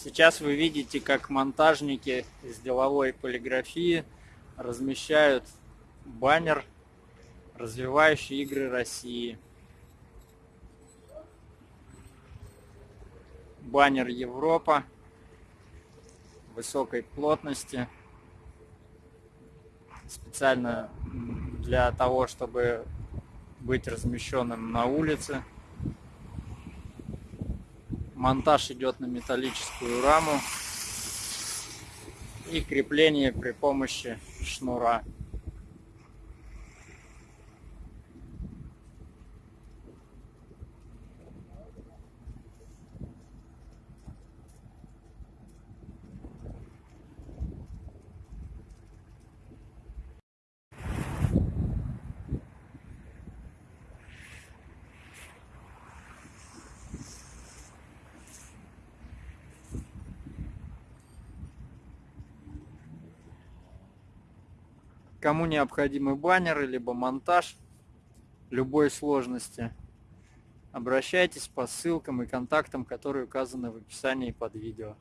Сейчас вы видите, как монтажники из деловой полиграфии размещают баннер «Развивающие игры России». Баннер Европа высокой плотности специально для того, чтобы быть размещенным на улице. Монтаж идет на металлическую раму и крепление при помощи шнура. Кому необходимы баннеры, либо монтаж любой сложности, обращайтесь по ссылкам и контактам, которые указаны в описании под видео.